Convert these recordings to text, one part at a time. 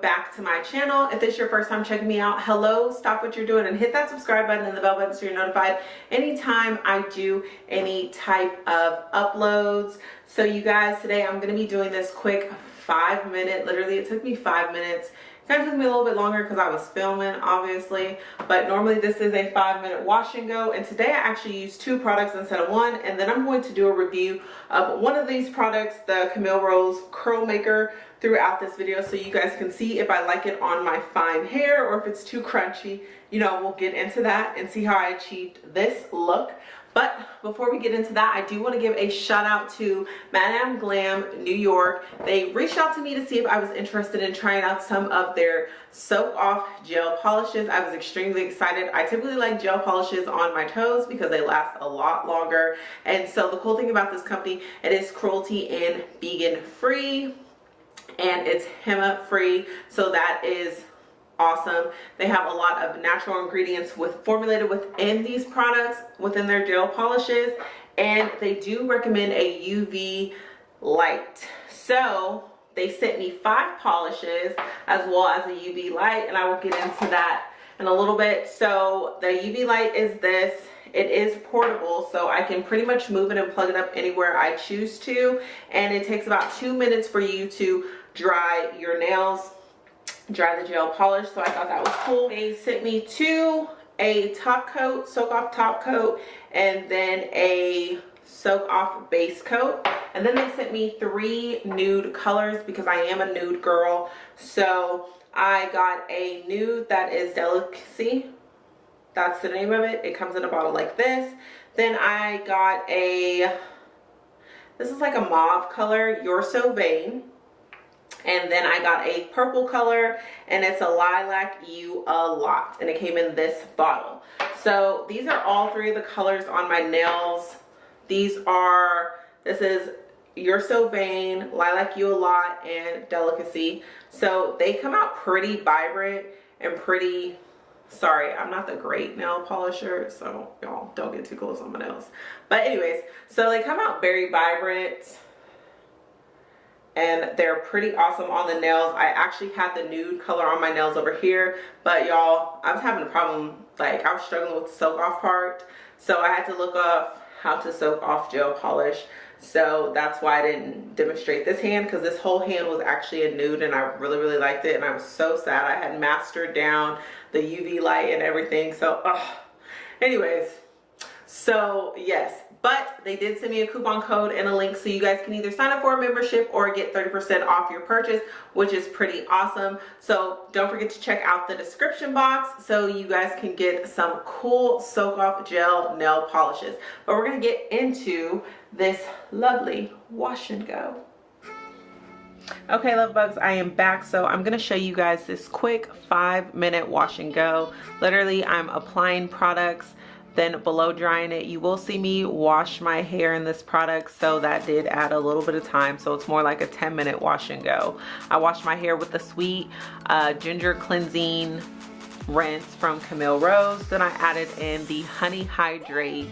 back to my channel. If this is your first time checking me out hello stop what you're doing and hit that subscribe button and the bell button so you're notified anytime i do any type of uploads. So you guys today i'm to be doing this quick five minute literally it took me five minutes kind of took me a little bit longer because I was filming obviously but normally this is a five minute wash and go and today I actually used two products instead of one and then I'm going to do a review of one of these products the Camille Rose curl maker throughout this video so you guys can see if I like it on my fine hair or if it's too crunchy. You know we'll get into that and see how I achieved this look but before we get into that, I do want to give a shout out to Madam Glam New York. They reached out to me to see if I was interested in trying out some of their soak off gel polishes. I was extremely excited. I typically like gel polishes on my toes because they last a lot longer. And so the cool thing about this company, it is cruelty and vegan free and it's HEMA free. So that is awesome. They have a lot of natural ingredients with formulated within these products within their gel polishes and they do recommend a uv light. So they sent me five polishes as well as a uv light and i will get into that in a little bit. So the uv light is this. It is portable so i can pretty much move it and plug it up anywhere i choose to and it takes about two minutes for you to dry your nails dry the gel polish. So i thought that was cool. They sent me two a top coat soak off top coat and then a soak off base coat. And then they sent me three nude colors because i am a nude girl. So i got a nude that is delicacy. That's the name of it. It comes in a bottle like this. Then i got a this is like a mauve color you're so vain and then I got a purple color and it's a lilac you a lot and it came in this bottle. So these are all three of the colors on my nails. These are this is you're so vain lilac you a lot and delicacy. So they come out pretty vibrant and pretty sorry i'm not the great nail polisher so y'all don't get too close on my nails. But anyways so they come out very vibrant and they're pretty awesome on the nails. I actually had the nude color on my nails over here but y'all i was having a problem like i was struggling with the soak off part so i had to look up how to soak off gel polish. So that's why i didn't demonstrate this hand because this whole hand was actually a nude and i really really liked it and i was so sad. I had mastered down the uv light and everything so uh, anyways so yes but they did send me a coupon code and a link so you guys can either sign up for a membership or get 30% off your purchase which is pretty awesome. So don't forget to check out the description box so you guys can get some cool soak off gel nail polishes. But we're going to get into this lovely wash and go. Okay love bugs i am back. So i'm going to show you guys this quick five minute wash and go. Literally i'm applying products then below drying it you will see me wash my hair in this product. So that did add a little bit of time. So it's more like a 10 minute wash and go. I washed my hair with the sweet uh, ginger cleansing rinse from Camille Rose. Then I added in the honey hydrates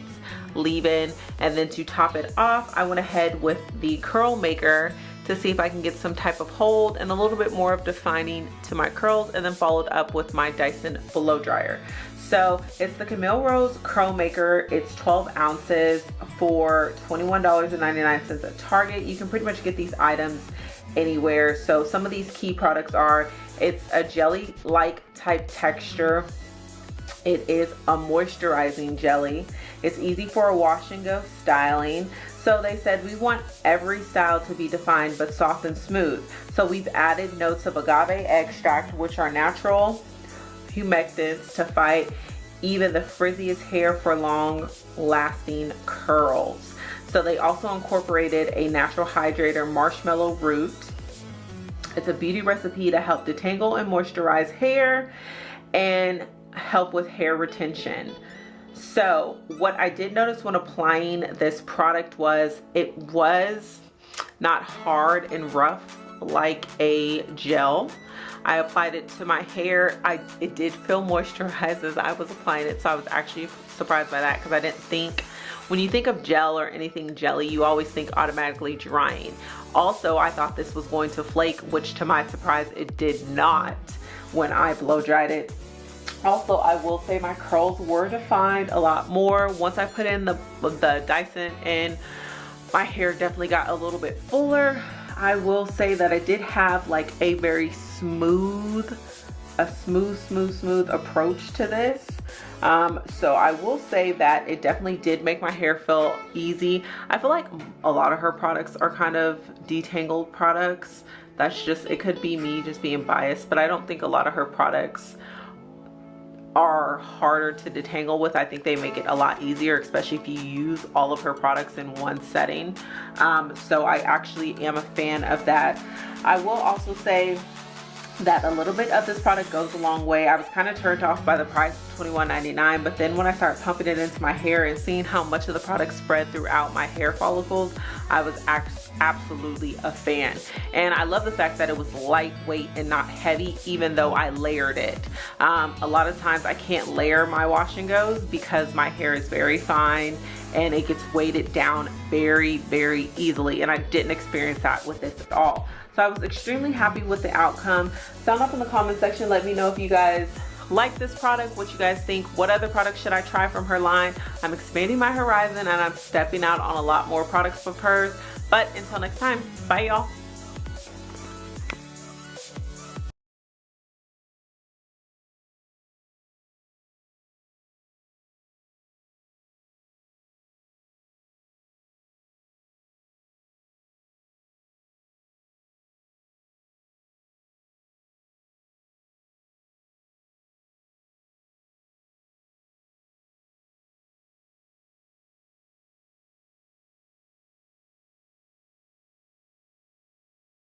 leave-in. And then to top it off I went ahead with the curl maker to see if I can get some type of hold and a little bit more of defining to my curls and then followed up with my Dyson blow dryer so it's the Camille Rose Curl Maker. It's 12 ounces for $21.99 at Target. You can pretty much get these items anywhere. So some of these key products are, it's a jelly-like type texture. It is a moisturizing jelly. It's easy for a wash and go styling. So they said we want every style to be defined but soft and smooth. So we've added notes of agave extract which are natural humectants to fight even the frizziest hair for long lasting curls. So they also incorporated a natural hydrator marshmallow root. It's a beauty recipe to help detangle and moisturize hair and help with hair retention. So what I did notice when applying this product was it was not hard and rough like a gel I applied it to my hair. I It did feel moisturized as I was applying it. So I was actually surprised by that because I didn't think when you think of gel or anything jelly, you always think automatically drying. Also, I thought this was going to flake, which to my surprise, it did not when I blow dried it. Also, I will say my curls were defined a lot more. Once I put in the, the Dyson and my hair definitely got a little bit fuller. I will say that I did have like a very smooth, a smooth, smooth, smooth approach to this. Um, so I will say that it definitely did make my hair feel easy. I feel like a lot of her products are kind of detangled products. That's just, it could be me just being biased, but I don't think a lot of her products are harder to detangle with. I think they make it a lot easier, especially if you use all of her products in one setting. Um, so I actually am a fan of that. I will also say that a little bit of this product goes a long way. I was kind of turned off by the price of $21.99 but then when I started pumping it into my hair and seeing how much of the product spread throughout my hair follicles, I was absolutely a fan. And I love the fact that it was lightweight and not heavy even though I layered it. Um, a lot of times I can't layer my wash and goes because my hair is very fine and it gets weighted down very, very easily. And I didn't experience that with this at all. So I was extremely happy with the outcome. Sound off in the comment section. Let me know if you guys like this product, what you guys think, what other products should I try from her line. I'm expanding my horizon and I'm stepping out on a lot more products from hers. But until next time, bye y'all.